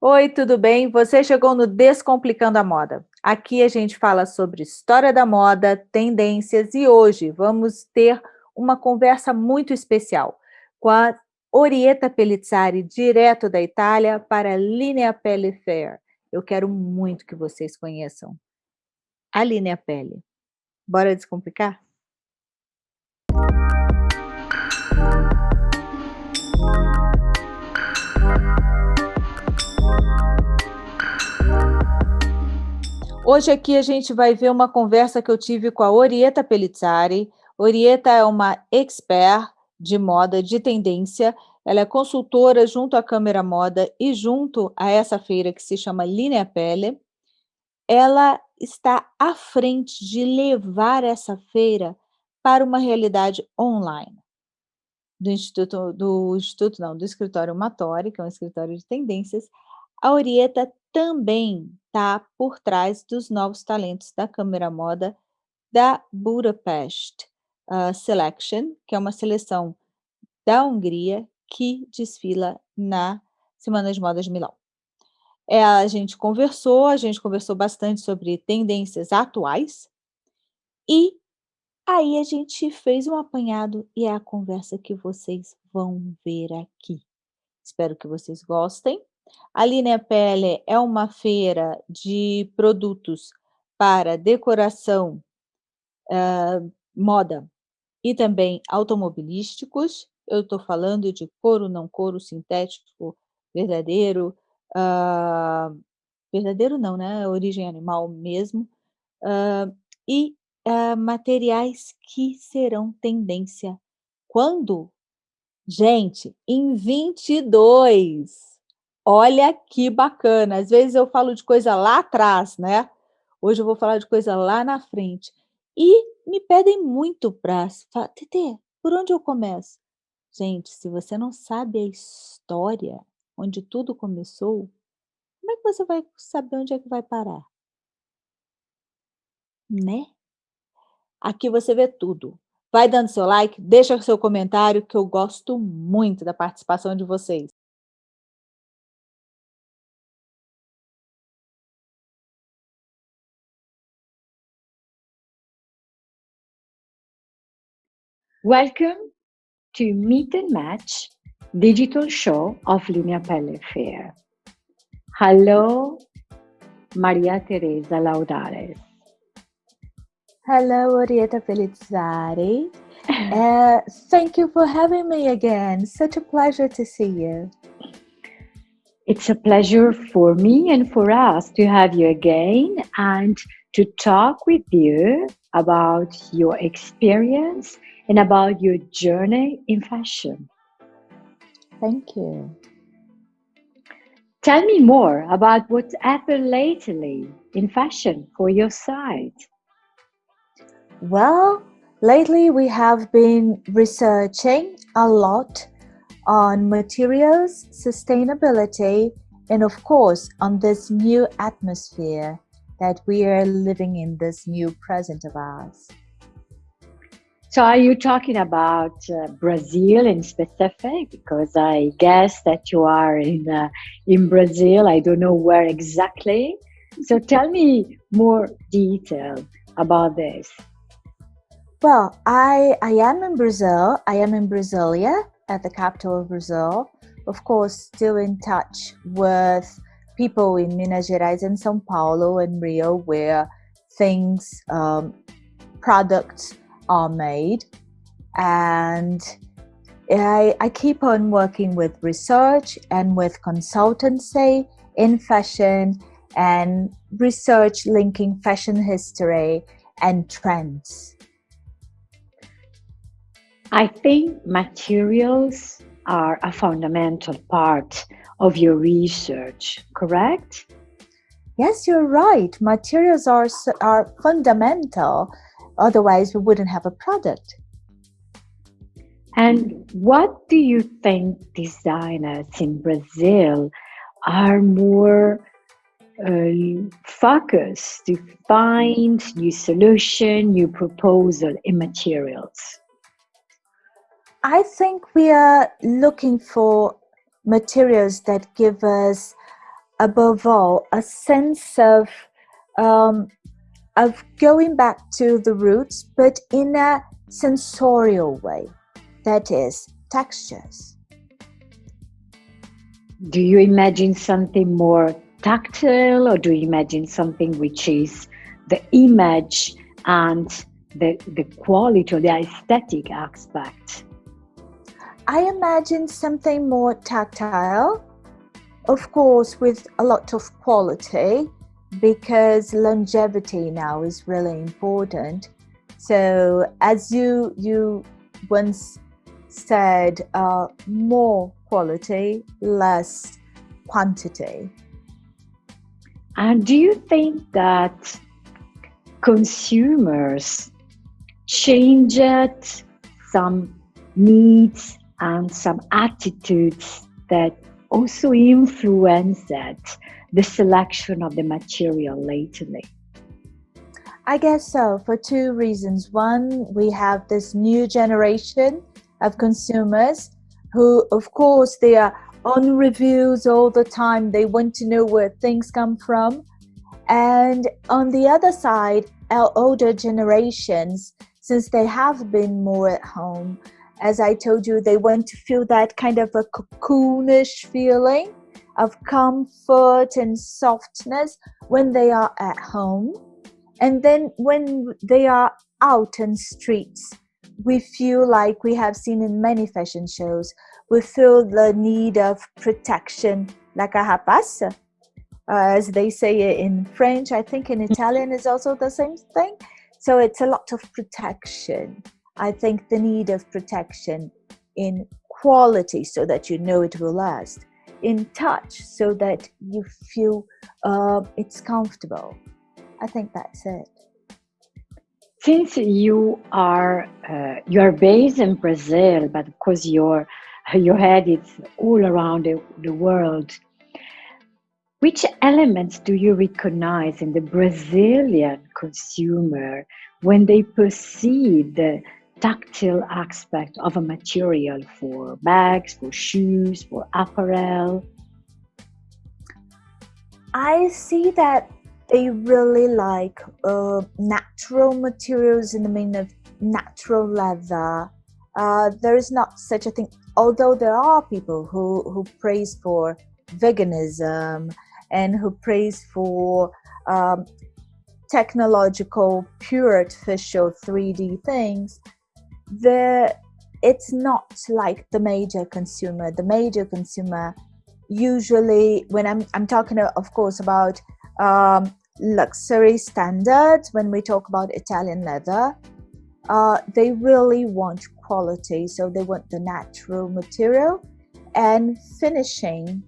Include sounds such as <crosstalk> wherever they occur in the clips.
Oi, tudo bem? Você chegou no Descomplicando a Moda. Aqui a gente fala sobre história da moda, tendências e hoje vamos ter uma conversa muito especial com a Orieta Pellizzari, direto da Itália para a Linea Pelle Fair. Eu quero muito que vocês conheçam a Linea Pelle. Bora descomplicar? Hoje aqui a gente vai ver uma conversa que eu tive com a Orieta Pellizzari. Orieta é uma expert de moda, de tendência. Ela é consultora junto à Câmara Moda e junto a essa feira que se chama Linea Pelle. Ela está à frente de levar essa feira para uma realidade online. Do Instituto, do Instituto não, do Escritório Matori, que é um escritório de tendências, a Orieta também está por trás dos novos talentos da Câmara Moda da Budapest uh, Selection, que é uma seleção da Hungria que desfila na Semana de Moda de Milão. É, a gente conversou, a gente conversou bastante sobre tendências atuais e aí a gente fez um apanhado e é a conversa que vocês vão ver aqui. Espero que vocês gostem. A Linea Pelle é uma feira de produtos para decoração, uh, moda e também automobilísticos. Eu estou falando de couro, não couro, sintético, verdadeiro, uh, verdadeiro não, né? Origem animal mesmo. Uh, e materiais que serão tendência. Quando? Gente, em 22! Olha que bacana. Às vezes eu falo de coisa lá atrás, né? Hoje eu vou falar de coisa lá na frente. E me pedem muito para... Tete, por onde eu começo? Gente, se você não sabe a história, onde tudo começou, como é que você vai saber onde é que vai parar? Né? Aqui você vê tudo. Vai dando seu like, deixa seu comentário, que eu gosto muito da participação de vocês. Welcome to Meet and Match digital show of Linea Pelle Fair. Hello, Maria Teresa Laudares. Hello, Orieta Pellizzari. <laughs> uh, thank you for having me again. Such a pleasure to see you. It's a pleasure for me and for us to have you again and to talk with you about your experience and about your journey in fashion. Thank you. Tell me more about what's happened lately in fashion for your site. Well, lately we have been researching a lot on materials, sustainability, and of course on this new atmosphere that we are living in this new present of ours. So are you talking about uh, Brazil in specific? Because I guess that you are in, uh, in Brazil. I don't know where exactly. So tell me more detail about this. Well, I, I am in Brazil. I am in Brasilia at the capital of Brazil. Of course, still in touch with people in Minas Gerais and São Paulo and Rio where things, um, products are made and I, I keep on working with research and with consultancy in fashion and research linking fashion history and trends. I think materials are a fundamental part of your research, correct? Yes, you're right. Materials are, are fundamental Otherwise, we wouldn't have a product. And what do you think designers in Brazil are more uh, focused to find new solution, new proposal in materials? I think we are looking for materials that give us above all, a sense of um, of going back to the roots, but in a sensorial way. That is, textures. Do you imagine something more tactile, or do you imagine something which is the image and the, the quality or the aesthetic aspect? I imagine something more tactile, of course, with a lot of quality, because longevity now is really important. So as you you once said, uh, more quality, less quantity. And do you think that consumers changed some needs and some attitudes that also influenced the selection of the material lately? I guess so, for two reasons. One, we have this new generation of consumers who, of course, they are on reviews all the time. They want to know where things come from. And on the other side, our older generations, since they have been more at home, as I told you, they want to feel that kind of a cocoonish feeling of comfort and softness when they are at home. And then when they are out in streets, we feel like we have seen in many fashion shows, we feel the need of protection, like a carapace, uh, as they say in French. I think in Italian is also the same thing. So it's a lot of protection. I think the need of protection in quality so that you know it will last in touch so that you feel uh, it's comfortable. I think that's it. Since you are uh, you are based in Brazil, but of course your your head is all around the, the world. Which elements do you recognize in the Brazilian consumer when they perceive the tactile aspect of a material for bags, for shoes, for apparel? I see that they really like uh, natural materials in the meaning of natural leather. Uh, there is not such a thing, although there are people who, who praise for veganism and who praise for um, technological, pure artificial 3D things the it's not like the major consumer. The major consumer usually when i'm i'm talking of course about um, luxury standards when we talk about italian leather uh, they really want quality. So they want the natural material and finishing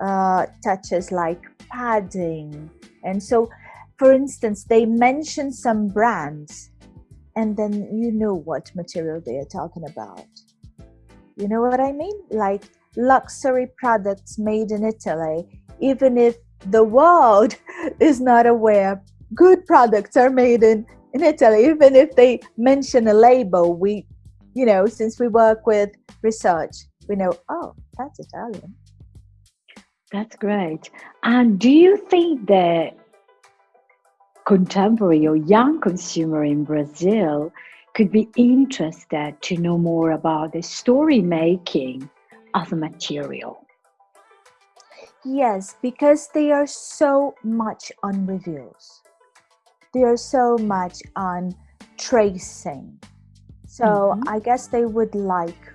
uh, touches like padding. And so for instance they mention some brands and then you know what material they are talking about. You know what I mean? Like luxury products made in Italy, even if the world <laughs> is not aware, good products are made in, in Italy, even if they mention a label, we, you know, since we work with research, we know, oh, that's Italian. That's great. And do you think that contemporary or young consumer in Brazil could be interested to know more about the story making of a material. Yes, because they are so much on reviews. They are so much on tracing. So mm-hmm. I guess they would like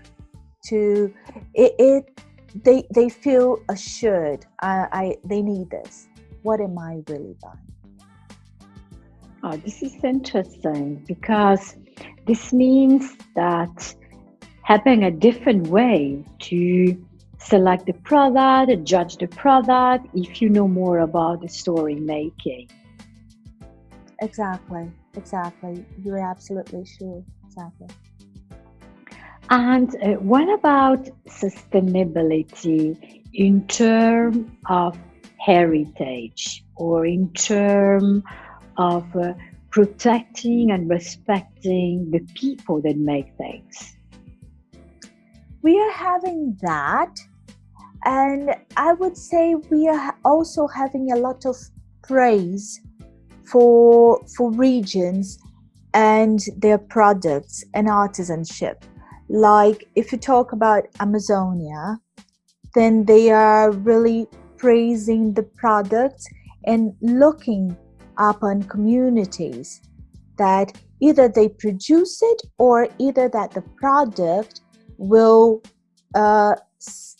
to it, it they they feel assured I, I they need this. What am I really buying? Oh, this is interesting because this means that having a different way to select the product, judge the product, if you know more about the story making. Exactly, exactly. You're absolutely sure. Exactly. And uh, what about sustainability in terms of heritage or in terms of uh, protecting and respecting the people that make things. We are having that. And I would say we are also having a lot of praise for, for regions and their products and artisanship. Like if you talk about Amazonia, then they are really praising the products and looking upon communities that either they produce it or either that the product will uh,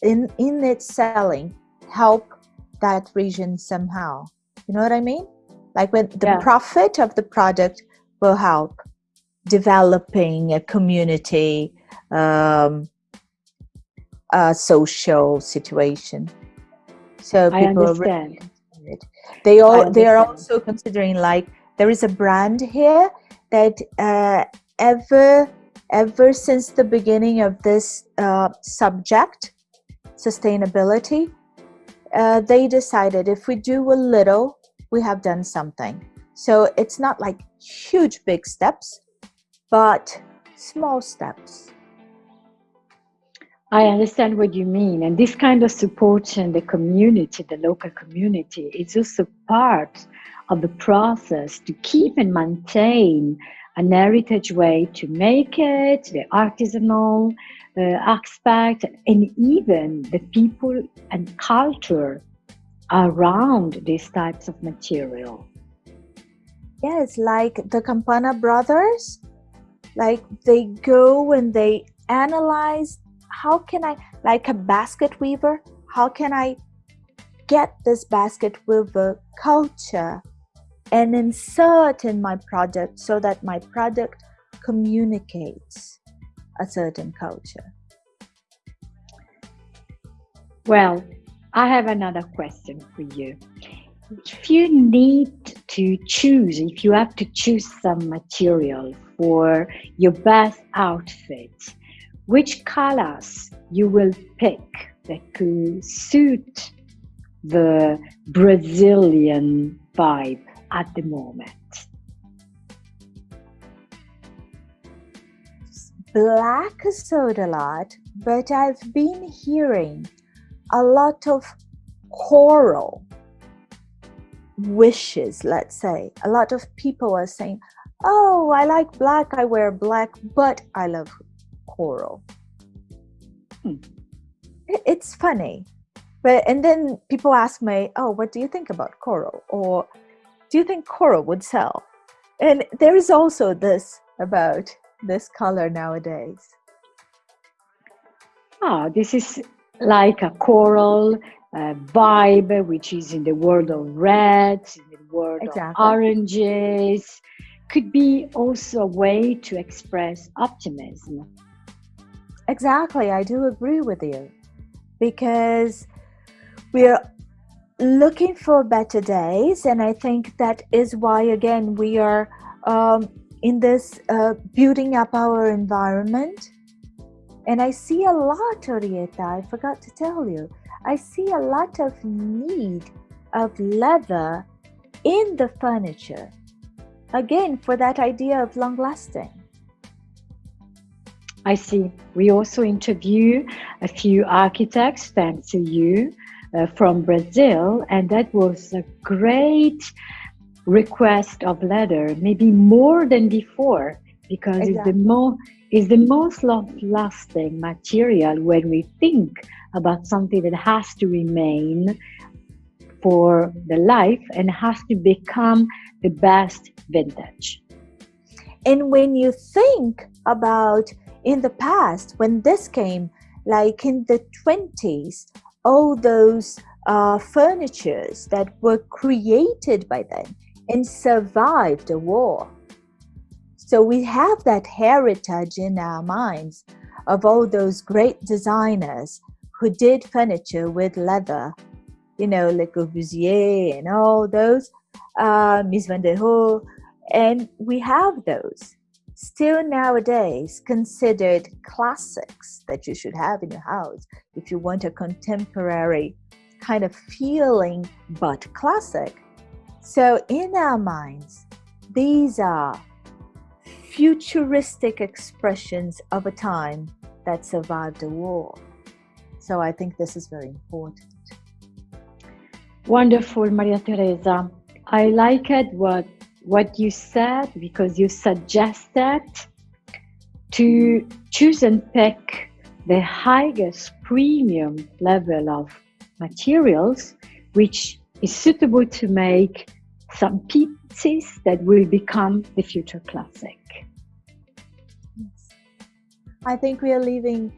in in its selling help that region somehow you know what i mean like when the yeah. profit of the product will help developing a community um, a social situation so people I understand. They all they are also considering like there is a brand here that uh, ever ever since the beginning of this uh, subject sustainability uh, they decided if we do a little we have done something. So it's not like huge big steps but small steps I understand what you mean. And this kind of support in the community, the local community, is also part of the process to keep and maintain an heritage way to make it, the artisanal uh, aspect, and even the people and culture around these types of material. Yes, like the Campana brothers, like they go and they analyze how can I, like a basket weaver, how can I get this basket weaver culture and insert in my product so that my product communicates a certain culture? Well, I have another question for you. If you need to choose, if you have to choose some material for your best outfit, which colors you will pick that could suit the Brazilian vibe at the moment? Black is sold a lot, but I've been hearing a lot of coral wishes, let's say. A lot of people are saying, oh, I like black, I wear black, but I love coral. Hmm. It's funny. But and then people ask me, "Oh, what do you think about coral?" Or "Do you think coral would sell?" And there is also this about this color nowadays. Ah, this is like a coral uh, vibe, which is in the world of reds, in the world exactly. of oranges. Could be also a way to express optimism. Exactly, I do agree with you. Because we're looking for better days and i think that is why again we are um, in this uh, building up our environment. And i see a lot orieta i forgot to tell you. I see a lot of need of leather in the furniture. Again for that idea of long lasting I see. We also interview a few architects, thanks to you, uh, from Brazil, and that was a great request of leather, maybe more than before, because exactly. it's the more is the most lasting material when we think about something that has to remain for the life and has to become the best vintage. And when you think about in the past when this came like in the 20s all those uh, furnitures that were created by then and survived the war. So we have that heritage in our minds of all those great designers who did furniture with leather you know Le Corbusier and all those uh, Mies van der Rohe and we have those still nowadays considered classics that you should have in your house if you want a contemporary kind of feeling but classic. So in our minds, these are futuristic expressions of a time that survived the war. So I think this is very important. Wonderful, Maria Teresa. I like it what what you said because you suggested to choose and pick the highest premium level of materials which is suitable to make some pieces that will become the future classic. Yes. I think we are leaving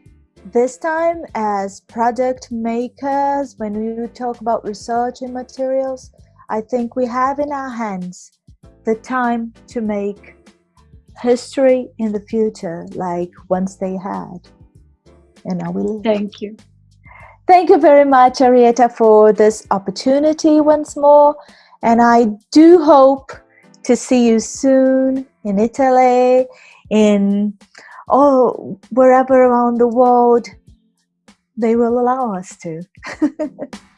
this time as product makers when we talk about research in materials i think we have in our hands the time to make history in the future like once they had. And i will thank you. Thank you very much Orieta for this opportunity once more. And i do hope to see you soon in italy in or wherever around the world they will allow us to. <laughs>